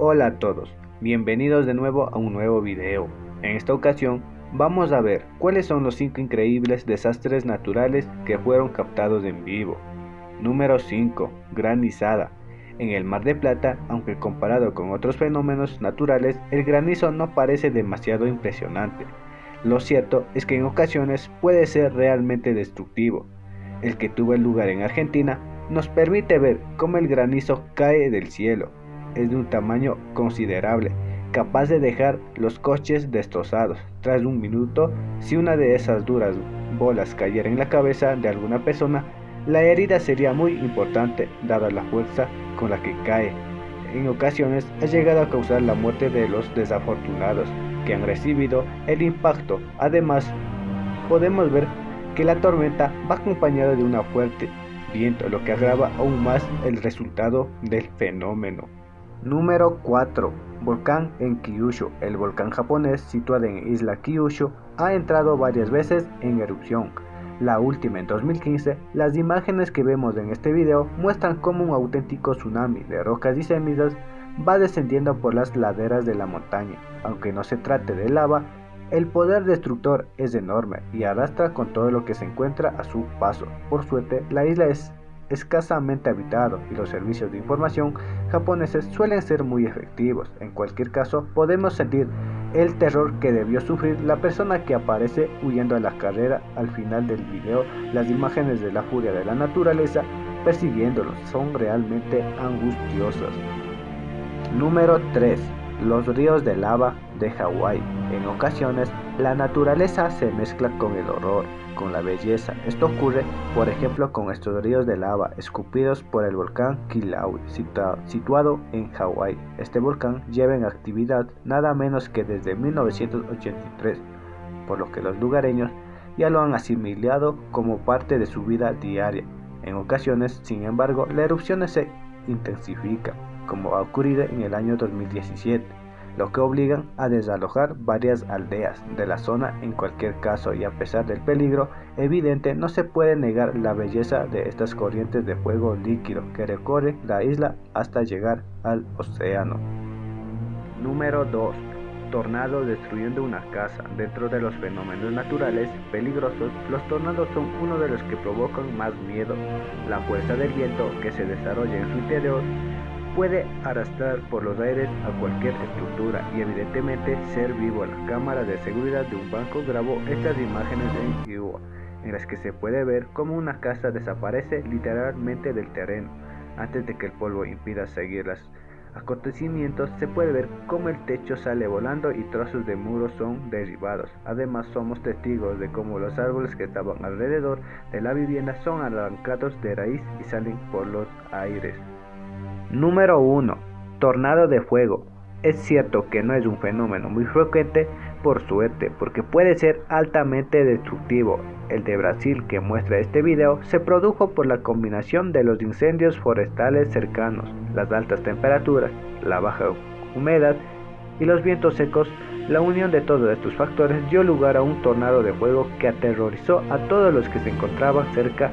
Hola a todos, bienvenidos de nuevo a un nuevo video. En esta ocasión vamos a ver cuáles son los 5 increíbles desastres naturales que fueron captados en vivo. Número 5. Granizada. En el Mar de Plata, aunque comparado con otros fenómenos naturales, el granizo no parece demasiado impresionante. Lo cierto es que en ocasiones puede ser realmente destructivo. El que tuvo lugar en Argentina nos permite ver cómo el granizo cae del cielo es de un tamaño considerable, capaz de dejar los coches destrozados. Tras un minuto, si una de esas duras bolas cayera en la cabeza de alguna persona, la herida sería muy importante dada la fuerza con la que cae. En ocasiones ha llegado a causar la muerte de los desafortunados que han recibido el impacto. Además, podemos ver que la tormenta va acompañada de una fuerte viento, lo que agrava aún más el resultado del fenómeno. Número 4. Volcán en Kyushu. El volcán japonés situado en isla Kyushu ha entrado varias veces en erupción. La última en 2015, las imágenes que vemos en este video muestran cómo un auténtico tsunami de rocas y cenizas va descendiendo por las laderas de la montaña. Aunque no se trate de lava, el poder destructor es enorme y arrastra con todo lo que se encuentra a su paso. Por suerte, la isla es escasamente habitado y los servicios de información japoneses suelen ser muy efectivos. En cualquier caso, podemos sentir el terror que debió sufrir la persona que aparece huyendo a la carrera al final del video. Las imágenes de la furia de la naturaleza persiguiéndolos son realmente angustiosas. Número 3. Los ríos de lava de Hawái. En ocasiones, la naturaleza se mezcla con el horror con la belleza. Esto ocurre, por ejemplo, con estos ríos de lava escupidos por el volcán Kilauea, situado en Hawái. Este volcán lleva en actividad nada menos que desde 1983, por lo que los lugareños ya lo han asimilado como parte de su vida diaria. En ocasiones, sin embargo, la erupción se intensifica, como ha ocurrido en el año 2017 lo que obligan a desalojar varias aldeas de la zona en cualquier caso y a pesar del peligro evidente no se puede negar la belleza de estas corrientes de fuego líquido que recorren la isla hasta llegar al océano. Número 2. Tornado destruyendo una casa. Dentro de los fenómenos naturales peligrosos, los tornados son uno de los que provocan más miedo. La fuerza del viento que se desarrolla en su interior puede arrastrar por los aires a cualquier estructura y evidentemente ser vivo. La cámara de seguridad de un banco grabó estas imágenes en Iowa, en las que se puede ver cómo una casa desaparece literalmente del terreno. Antes de que el polvo impida seguir los acontecimientos, se puede ver cómo el techo sale volando y trozos de muros son derribados. Además, somos testigos de cómo los árboles que estaban alrededor de la vivienda son arrancados de raíz y salen por los aires. Número 1. Tornado de fuego. Es cierto que no es un fenómeno muy frecuente, por suerte, porque puede ser altamente destructivo. El de Brasil que muestra este video se produjo por la combinación de los incendios forestales cercanos, las altas temperaturas, la baja humedad y los vientos secos. La unión de todos estos factores dio lugar a un tornado de fuego que aterrorizó a todos los que se encontraban cerca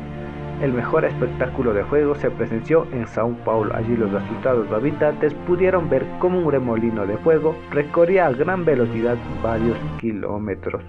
el mejor espectáculo de fuego se presenció en Sao Paulo. Allí los asustados habitantes pudieron ver cómo un remolino de fuego recorría a gran velocidad varios kilómetros.